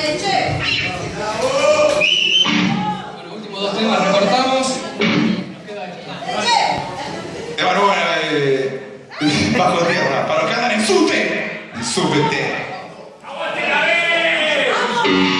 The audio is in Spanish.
Dale, che. Bueno, últimos dos temas recortamos. Nos queda aquí. Eh, bueno, bueno, eh, bajo tierra, para los que andan en subte, en subte. En